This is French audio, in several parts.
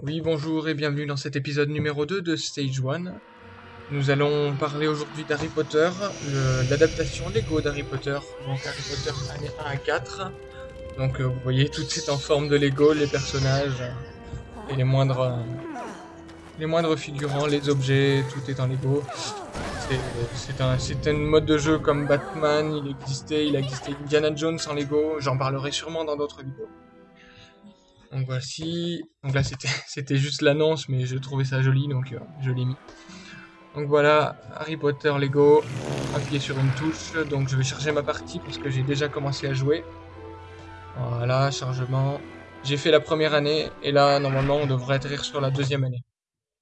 Oui, bonjour et bienvenue dans cet épisode numéro 2 de Stage 1. Nous allons parler aujourd'hui d'Harry Potter, l'adaptation Lego d'Harry Potter, donc Harry Potter année 1 à 4. Donc euh, vous voyez, tout est en forme de Lego, les personnages et les moindres, les moindres figurants, les objets, tout est en Lego. C'est- un, un mode de jeu comme Batman, il existait, il a Indiana Jones en Lego, j'en parlerai sûrement dans d'autres vidéos. Donc voici, donc là c'était juste l'annonce, mais je trouvais ça joli, donc euh, je l'ai mis. Donc voilà, Harry Potter Lego, appuyez sur une touche, donc je vais charger ma partie parce que j'ai déjà commencé à jouer. Voilà, chargement. J'ai fait la première année, et là normalement on devrait atterrir sur la deuxième année.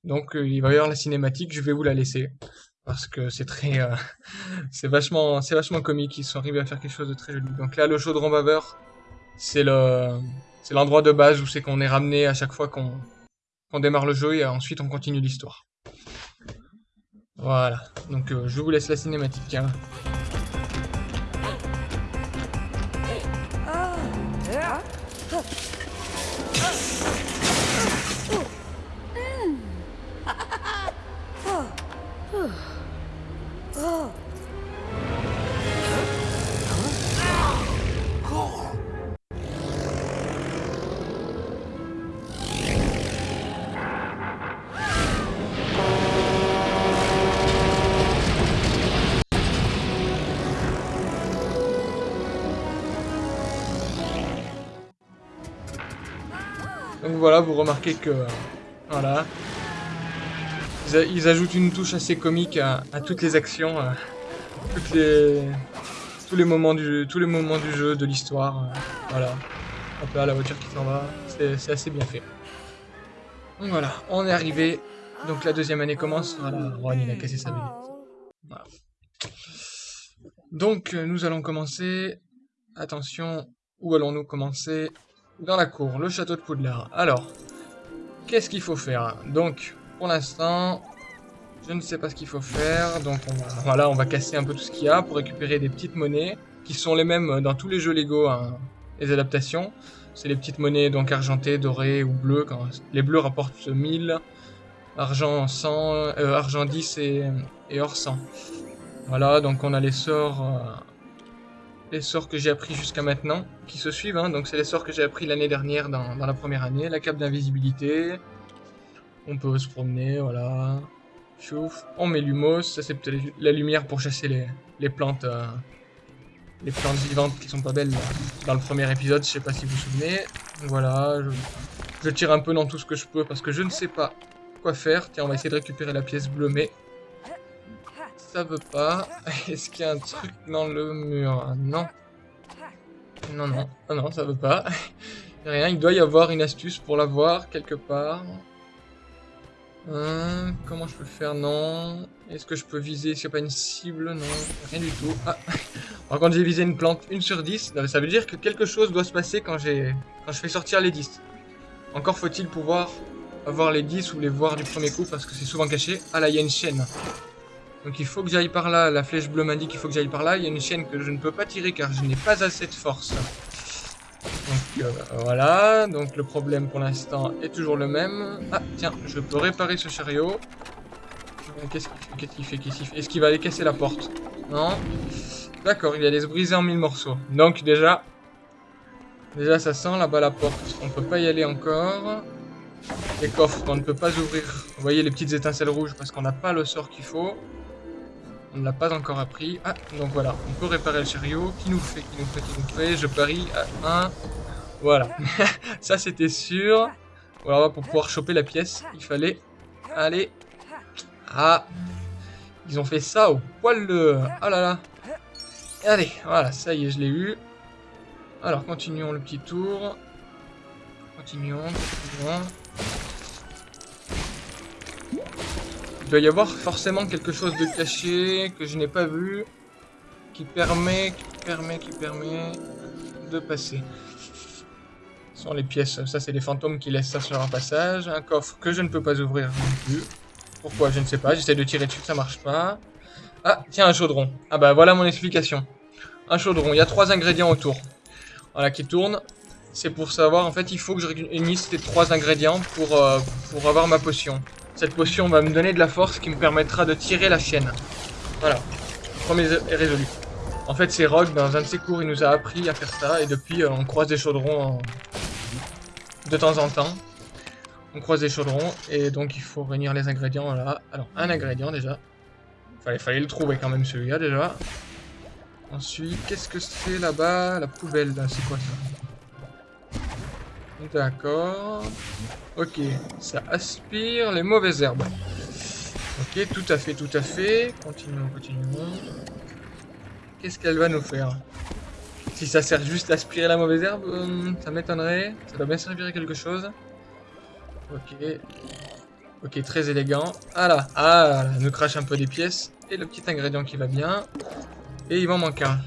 Donc euh, il va y avoir la cinématique, je vais vous la laisser. Parce que c'est très... euh, c'est vachement, vachement comique, ils sont arrivés à faire quelque chose de très joli. Donc là le chaudron baveur, c'est le... C'est l'endroit de base où c'est qu'on est ramené à chaque fois qu'on démarre le jeu et ensuite on continue l'histoire. Voilà, donc euh, je vous laisse la cinématique. hein. Donc voilà, vous remarquez que... euh, Voilà. Ils, ajoutent une touche assez comique à, toutes les actions, euh, toutes les... Tous les moments du jeu, tous les moments du jeu, de l'histoire, euh, voilà. Hop là, la voiture qui s'en va, c'est assez bien fait. Donc voilà, on est arrivé. Donc la deuxième année commence. Voilà, Ron il a cassé sa vedette. Voilà. Donc euh, nous allons commencer. Attention, où allons-nous commencer? Dans la cour, le château de Poudlard. Alors, qu'est-ce qu'il faut faire? Donc, pour l'instant, je ne sais pas ce qu'il faut faire. Donc on va, voilà, on va casser un peu tout ce qu'il y a pour récupérer des petites monnaies qui sont les mêmes dans tous les jeux Lego, hein, les adaptations. C'est les petites monnaies donc argentées, dorées ou bleues. Quand les bleus rapportent 1000, argent 100, euh, argent 10 et, et or 100. Voilà, donc on a les sorts, euh, les sorts que j'ai appris jusqu'à maintenant, qui se suivent. hein. donc c'est les sorts que j'ai appris l'année dernière dans, la première année. La cape d'invisibilité. On peut se promener, voilà. Chouf. On met l'humos, ça c'est peut-être la lumière pour chasser les, plantes. euh, les plantes vivantes qui sont pas belles dans le premier épisode, je sais pas si vous vous souvenez. Voilà, je, je tire un peu dans tout ce que je peux parce que je ne sais pas quoi faire. Tiens, on va essayer de récupérer la pièce bleue, mais ça veut pas. Est-ce qu'il y a un truc dans le mur? Non. Non, non. Non, ça veut pas. Rien, il doit y avoir une astuce pour l'avoir quelque part. Hein, comment je peux faire? Non. Est-ce que je peux viser? S'il n'y a pas une cible? Non, rien du tout. Ah. Par contre, j'ai visé une plante 1 sur 10. Ça veut dire que quelque chose doit se passer quand, quand je fais sortir les 10. Encore faut-il pouvoir avoir les 10 ou les voir du premier coup parce que c'est souvent caché. Ah là, il y a une chaîne. Donc il faut que j'aille par là. La flèche bleue m'indique qu'il faut que j'aille par là. Il y a une chaîne que je ne peux pas tirer car je n'ai pas assez de force. Donc euh, voilà, donc le problème pour l'instant est toujours le même. Ah tiens, je peux réparer ce chariot. Euh, Qu'est-ce qu'il fait? Fait? Est-ce qu'il va aller casser la porte? Non D'accord, il allait se briser en mille morceaux. Donc déjà, déjà ça sent là-bas la porte. On peut pas y aller encore. Les coffres qu'on ne peut pas ouvrir. Vous voyez les petites étincelles rouges parce qu'on n'a pas le sort qu'il faut. On ne l'a pas encore appris. Ah, donc voilà, on peut réparer le chariot. Qui nous fait, qui nous fait, qui nous fait? Je parie à 1. Voilà. Ça, c'était sûr. Voilà, pour pouvoir choper la pièce, il fallait aller... Ah Ils ont fait ça au poil de... Ah là là Allez, voilà, ça y est, je l'ai eu. Alors, continuons le petit tour. Continuons, continuons. Il doit y avoir forcément quelque chose de caché que je n'ai pas vu qui permet, permet, qui permet de passer. Ce sont les pièces, ça c'est les fantômes qui laissent ça sur un passage. Un coffre que je ne peux pas ouvrir non plus. Pourquoi Je ne sais pas, j'essaie de tirer dessus, ça marche pas. Ah, tiens, un chaudron. Ah bah voilà mon explication. Un chaudron, il y a trois ingrédients autour. Voilà, qui tournent. c'est pour savoir, en fait, il faut que je réunisse les trois ingrédients euh, pour avoir ma potion. Cette potion va me donner de la force qui me permettra de tirer la chienne. Voilà, premier est résolu. En fait, c'est Rogue, dans un de ses cours, il nous a appris à faire ça, et depuis, euh, on croise des chaudrons de temps en temps. On croise des chaudrons, et donc il faut réunir les ingrédients là. Alors, un ingrédient déjà. Il fallait le trouver quand même celui-là déjà. Ensuite, qu'est-ce que c'est là-bas? La poubelle, c'est quoi ça? D'accord. Ok, ça aspire les mauvaises herbes. Ok, tout à fait, tout à fait. Continuons, continuons. Qu'est-ce qu'elle va nous faire? Si ça sert juste à aspirer la mauvaise herbe, euh, ça m'étonnerait. Ça doit bien servir à quelque chose. Ok. Ok, très élégant. Ah là, ah, elle nous crache un peu des pièces. Et le petit ingrédient qui va bien. Et il m'en manque un.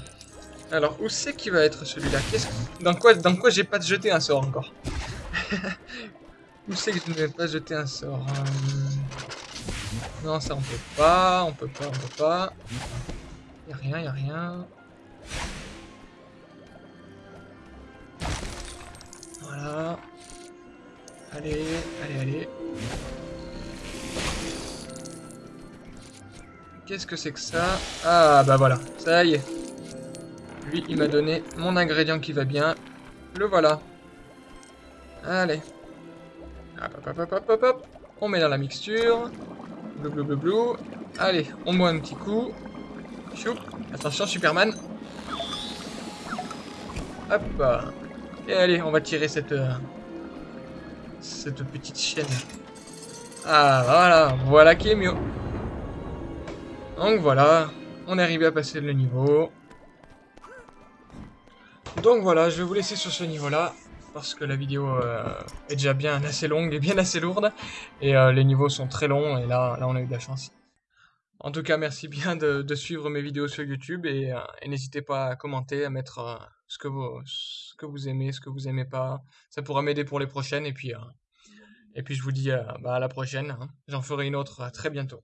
Alors, où c'est qu'il va être celui-là? Dans quoi, dans quoi j'ai pas jeté un sort encore? Où c'est que je ne vais pas jeter un sort euh, Non, ça on peut pas, on peut pas, on peut pas. Y'a rien, y'a rien. Voilà. Allez, allez, allez. Qu'est-ce que c'est que ça? Ah, bah voilà. Ça y est. Lui, il m'a donné mon ingrédient qui va bien. Le voilà. Allez. Hop, hop, hop, hop, hop, hop. On met dans la mixture. Blou, blou, blou, blou. Allez, on boit un petit coup. Choup. Attention, Superman. Hop. Et allez, on va tirer cette... Euh, cette petite chienne. Ah, voilà. Voilà qui est mieux. Donc voilà, on est arrivé à passer le niveau. Donc voilà, je vais vous laisser sur ce niveau-là, parce que la vidéo euh, est déjà bien assez longue et bien assez lourde, et euh, les niveaux sont très longs, et là, là on a eu de la chance. En tout cas, merci bien de, suivre mes vidéos sur YouTube, et, euh, n'hésitez pas à commenter, à mettre ce, que vous, ce que vous aimez, ce que vous aimez pas. Ça pourra m'aider pour les prochaines, et puis, et puis je vous dis bah, à la prochaine. Hein. J'en ferai une autre très bientôt.